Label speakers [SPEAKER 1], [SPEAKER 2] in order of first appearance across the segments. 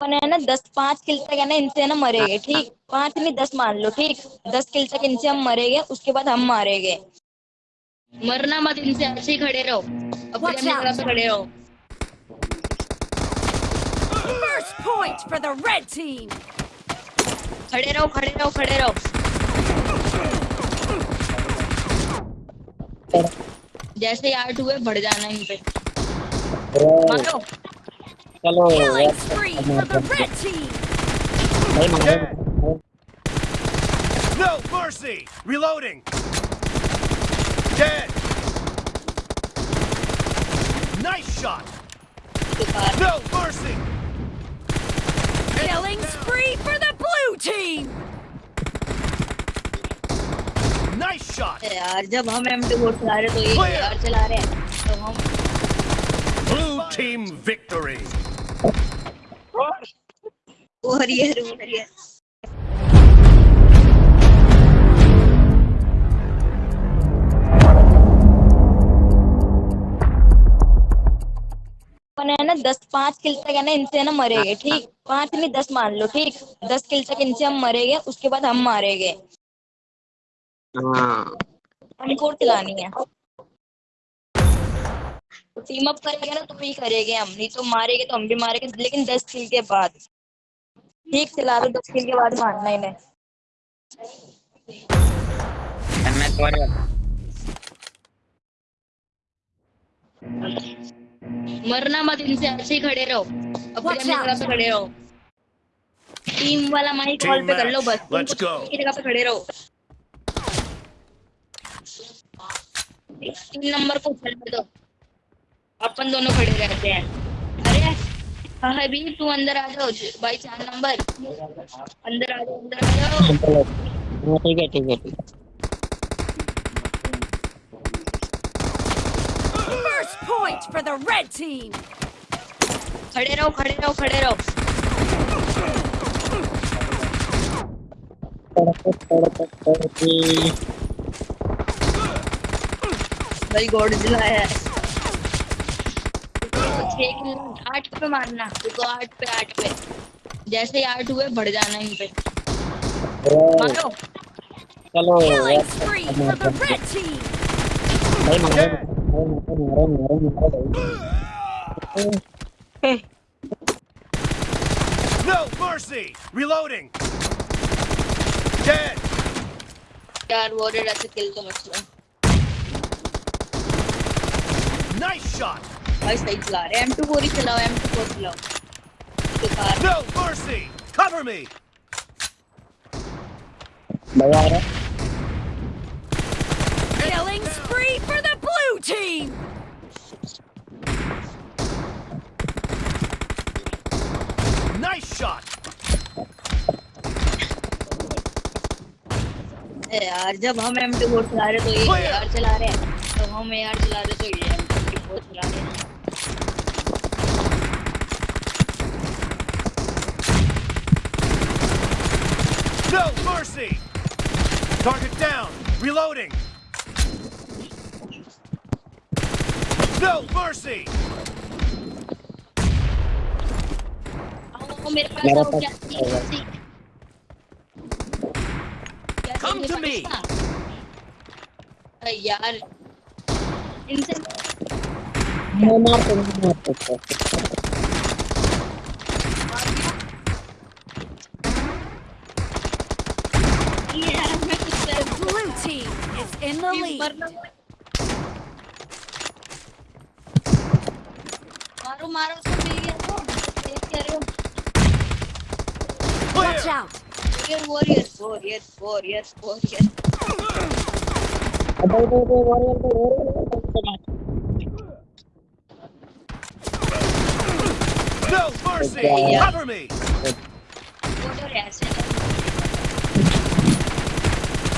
[SPEAKER 1] अपन है ना दस पाँच किल तक है ना इनसे ना मरेंगे ठीक? पाँच नहीं दस मान लो ठीक? दस किल तक इनसे हम मरेंगे उसके बाद हम मारेंगे। मरना मत इनसे ऐसे ही खड़े रहो। अपने खड़े रहो।
[SPEAKER 2] First point for the red team.
[SPEAKER 1] खड़े रहो खड़े रहो खड़े रहो। जैसे आर्ट हुए बढ़ जाना इन पे मारो।
[SPEAKER 3] चलो
[SPEAKER 2] Killing spree for the red team.
[SPEAKER 3] भाई मारो
[SPEAKER 4] No mercy! Reloading! Dead! Nice shot!
[SPEAKER 1] बेकार
[SPEAKER 4] No mercy!
[SPEAKER 2] Killing spree for the blue team.
[SPEAKER 4] Nice shot!
[SPEAKER 1] है यार जब हम एम टू बोर्ड चला रहे तो ये यार चला रहे हैं तो हम
[SPEAKER 4] Blue team victory!
[SPEAKER 1] अपन है ना दस पाँच किल तक है ना इनसे ना मरेंगे ठीक? पाँच नहीं दस मान लो ठीक? दस किल तक इनसे हम मरेंगे उसके बाद हम मारेंगे।
[SPEAKER 3] हाँ।
[SPEAKER 1] हमको चलानी है। टीम अप करेंगे ना तो ही करेंगे हम। नहीं तो मारेंगे तो हम भी मारेंगे लेकिन दस किल के बाद। ठीक चला दो दस किल के बाद मारना इन्हें। मरना मत इनसे ऐसे ही खड़े रहो। अपने जगह पे खड़े रहो। टीम वाला माइक कॉल पे कर लो बस। जगह पे खड़े रहो। तीन नंबर को चलने दो। अपन दोनों खड़े रहते. हैं अरे हाँ हबीब तू अंदर आ जाओ भाई चार नंबर. अंदर आ जाओ अंदर आ जाओ
[SPEAKER 3] ठीक है ठीक है ठीक है
[SPEAKER 2] First point for the red team.
[SPEAKER 1] खड़े रहो खड़े रहो खड़े रहो. भाई गॉड दिलाया है छह किल आठ पे मारना देखो आठ पे आठ पे जैसे ही आठ हुए बढ़ जाना इन पे मारो
[SPEAKER 3] चलो
[SPEAKER 2] Killing spree for the red team.
[SPEAKER 3] भाई मारो मारो मारो मारो मारो भाई
[SPEAKER 4] No mercy! Reloading! Dead!
[SPEAKER 1] यार वॉरियर ऐसे किल तो मत लो
[SPEAKER 4] Nice shot!
[SPEAKER 1] भाई सही चला रहे एम टू फोर ही चलाओ एम टू फोर चलाओ बेकार
[SPEAKER 4] No mercy! Cover me!
[SPEAKER 3] भाई आ रहा
[SPEAKER 2] Killing spree for the blue team.
[SPEAKER 4] Nice shot!
[SPEAKER 1] ए यार जब हम एम टू फोर चला रहे तो ये यार चला रहे हैं तो हम यार चला रहे तो ये एम टू फोर चला रहे हैं
[SPEAKER 4] Target down! Reloading! No mercy!
[SPEAKER 1] आओ मेरे पास
[SPEAKER 3] मेरा
[SPEAKER 1] आओ
[SPEAKER 3] पास
[SPEAKER 1] क्या चाहिए
[SPEAKER 3] होगा।
[SPEAKER 1] कैसी क्या
[SPEAKER 4] Come
[SPEAKER 1] चाहिए
[SPEAKER 4] to me.
[SPEAKER 1] पाकिस्तान? अरे यार इनसे
[SPEAKER 3] मैं मार तो नहीं मार
[SPEAKER 2] Blue team is in the lead.
[SPEAKER 1] मरना मारो मारो सब मिल गया तो देख क्या रहे हो
[SPEAKER 2] Watch
[SPEAKER 4] Clear!
[SPEAKER 2] out.
[SPEAKER 1] Warrior warrior warrior warrior warrior
[SPEAKER 3] अबे दे दे वॉरियर को warrior
[SPEAKER 4] No mercy!
[SPEAKER 3] Yeah.
[SPEAKER 4] Cover me!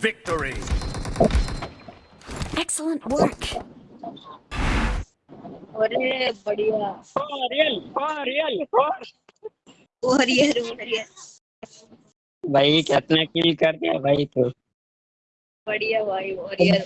[SPEAKER 4] victory!
[SPEAKER 2] Excellent work.
[SPEAKER 1] अरे बढ़िया
[SPEAKER 3] रियल रियल
[SPEAKER 1] वॉरियर वॉरियर
[SPEAKER 3] भाई कितना किल कर दिया भाई तो
[SPEAKER 1] बढ़िया भाई वॉरियर